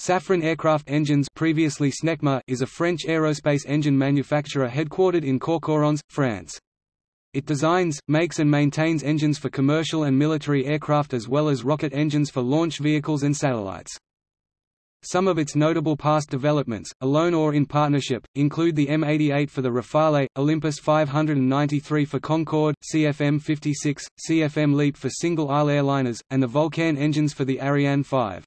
Safran Aircraft Engines previously Snecma is a French aerospace engine manufacturer headquartered in Courcouronnes, France. It designs, makes and maintains engines for commercial and military aircraft as well as rocket engines for launch vehicles and satellites. Some of its notable past developments, alone or in partnership, include the M88 for the Rafale, Olympus 593 for Concorde, CFM56, CFM LEAP for single-aisle airliners, and the Vulcain engines for the Ariane 5.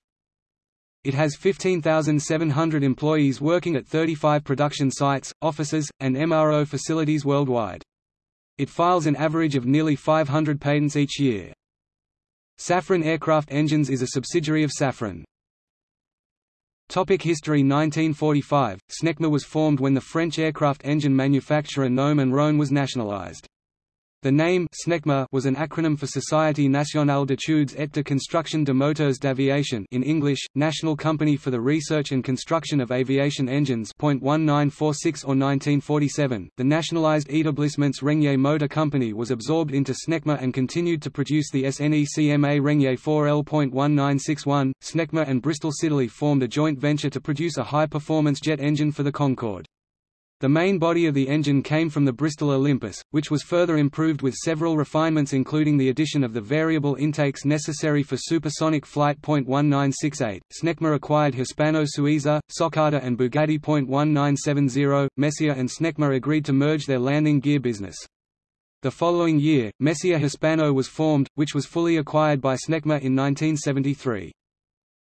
It has 15,700 employees working at 35 production sites, offices, and MRO facilities worldwide. It files an average of nearly 500 patents each year. Safran Aircraft Engines is a subsidiary of Safran. Topic History 1945, Snecma was formed when the French aircraft engine manufacturer Gnome Rhone was nationalized. The name SNECMA was an acronym for Société Nationale d'études et de construction de moteurs d'aviation in English, National Company for the Research and Construction of Aviation Engines. 1946 or 1947, the nationalized Établissements Régnier Motor Company was absorbed into SNECMA and continued to produce the SNECMA Régnier 4L.1961. SNECMA and Bristol Siddeley formed a joint venture to produce a high-performance jet engine for the Concorde. The main body of the engine came from the Bristol Olympus, which was further improved with several refinements including the addition of the variable intakes necessary for supersonic flight. 1968, Snecma acquired Hispano-Suiza, Socata and Bugatti. 1970, Messier and Snecma agreed to merge their landing gear business. The following year, Messier Hispano was formed, which was fully acquired by Snecma in 1973.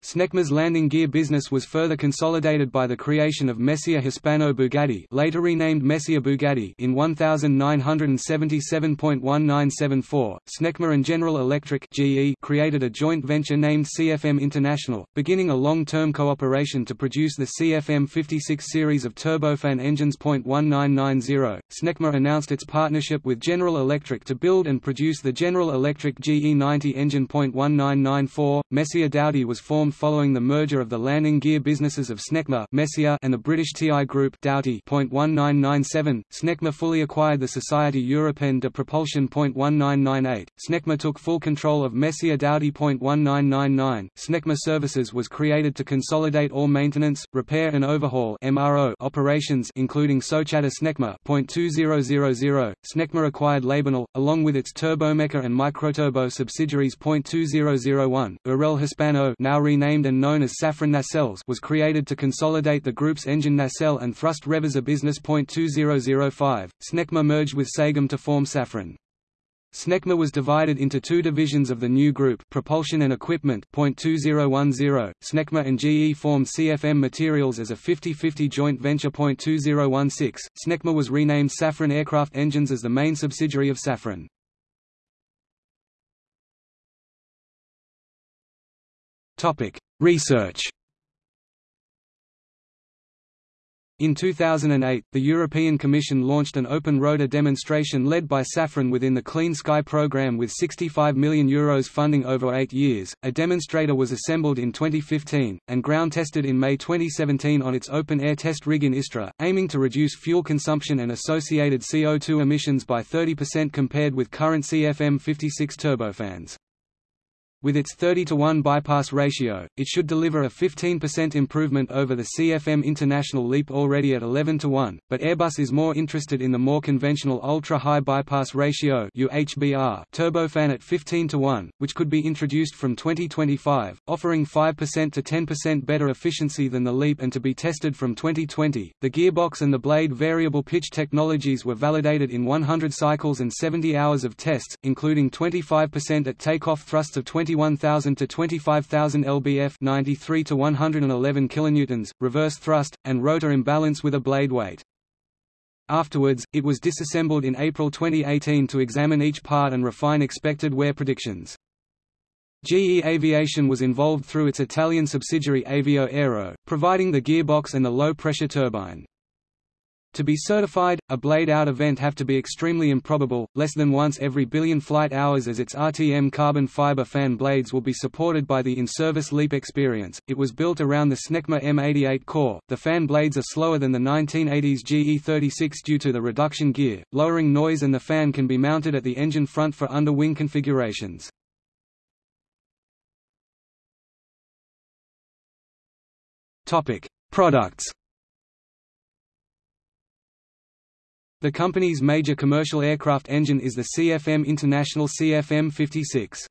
Snecma's landing gear business was further consolidated by the creation of Messier Hispano Bugatti later renamed Messier Bugatti in 1977.1974. Snecma and General Electric GE created a joint venture named CFM International, beginning a long-term cooperation to produce the CFM 56 series of turbofan engines. 1990, Snecma announced its partnership with General Electric to build and produce the General Electric GE90 engine. 1994, Messier Doughty was formed following the merger of the landing gear businesses of Snecma Messier and the British TI Group Doughty. 1997, Snecma fully acquired the Société Européenne de Propulsion. 1998, Snecma took full control of Messier Doughty. 1999, Snecma Services was created to consolidate all maintenance, repair and overhaul MRO operations including Socata Snecma. 2000, Snecma acquired Labinal, along with its Turbomeca and Microturbo subsidiaries. 2001, Hurel Hispano now renamed renamed and known as Safran Nacelles was created to consolidate the group's engine nacelle and thrust reverser business. 2005, Snecma merged with Sagem to form Safran. Snecma was divided into two divisions of the new group propulsion and equipment. 2010, Snecma and GE formed CFM Materials as a 50-50 joint venture. 2016, Snecma was renamed Safran Aircraft Engines as the main subsidiary of Safran. Research. In 2008, the European Commission launched an open rotor demonstration led by Safran within the Clean Sky program with €65 million Euros funding over eight years. A demonstrator was assembled in 2015, and ground tested in May 2017 on its open air test rig in Istres, aiming to reduce fuel consumption and associated CO2 emissions by 30% compared with current CFM 56 turbofans. With its 30 to 1 bypass ratio, it should deliver a 15% improvement over the CFM International LEAP already at 11 to 1, but Airbus is more interested in the more conventional ultra-high bypass ratio UHBR turbofan at 15 to 1, which could be introduced from 2025, offering 5% to 10% better efficiency than the LEAP and to be tested from 2020. The gearbox and the blade variable pitch technologies were validated in 100 cycles and 70 hours of tests, including 25% at takeoff thrusts of 20 21,000 to 25,000 lbf 93 to 111 kilonewtons, reverse thrust, and rotor imbalance with a blade weight. Afterwards, it was disassembled in April 2018 to examine each part and refine expected wear predictions. GE Aviation was involved through its Italian subsidiary Avio Aero, providing the gearbox and the low-pressure turbine. To be certified, a blade-out event have to be extremely improbable, less than once every billion flight hours as its RTM carbon fiber fan blades will be supported by the in-service LEAP experience. It was built around the Snecma M88 core. The fan blades are slower than the 1980s GE36 due to the reduction gear, lowering noise and the fan can be mounted at the engine front for under-wing configurations. Topic: Products. The company's major commercial aircraft engine is the CFM International CFM56.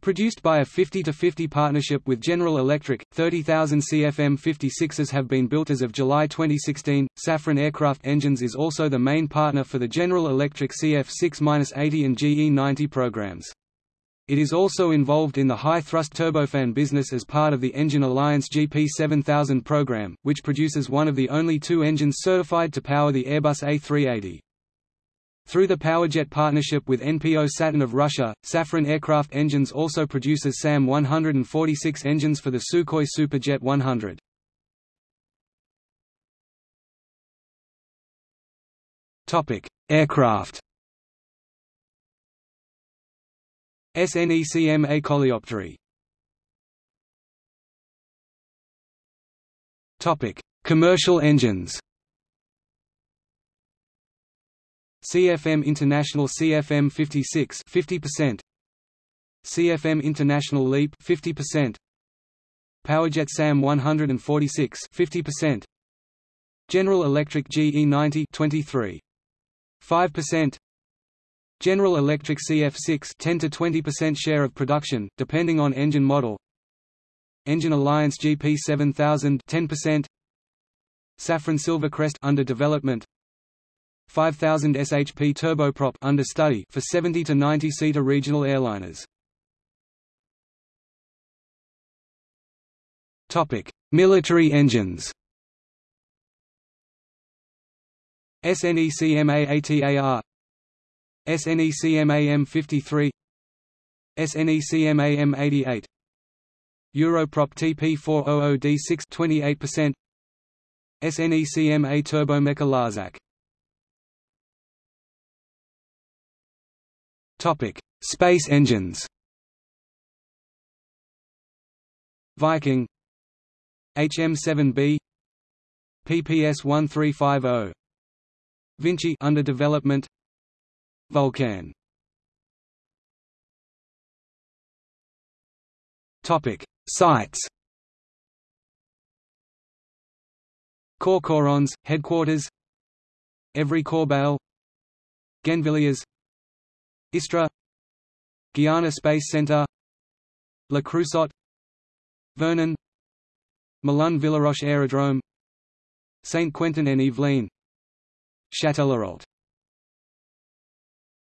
Produced by a 50-50 partnership with General Electric, 30,000 CFM56s have been built as of July 2016. Safran Aircraft Engines is also the main partner for the General Electric CF6-80 and GE90 programs. It is also involved in the high-thrust turbofan business as part of the Engine Alliance GP7000 program, which produces one of the only two engines certified to power the Airbus A380. Through the Powerjet partnership with NPO Saturn of Russia, Safran Aircraft Engines also produces SAM-146 engines for the Sukhoi Superjet 100. Aircraft SNECMA Coléoptère Topic: Commercial engines. CFM International CFM 56 50%. CFM International LEAP 50%. Powerjet SAM 146 50%. General Electric GE90 23 5%. General Electric CF6 10 to 20% share of production, depending on engine model. Engine Alliance GP7000 10%. Safran Silvercrest under development. 5000 SHP turboprop under study for 70 to 90 seater regional airliners. Topic: Military engines. SNECMA-ATAR SNECMA M53 SNECMAM88 Europrop TP400D6 28% SNECMA Turbomeca Larzac. Topic: Space engines. Viking. HM7B PPS 1350 Vinci under development Vulcain. Topic. Sites. Corps headquarters. Evry Corbeil Gennevilliers Istres Guiana Space Centre Le Creusot Vernon. Melun Villaroche Aerodrome. Saint-Quentin en Yvelines Châtellerault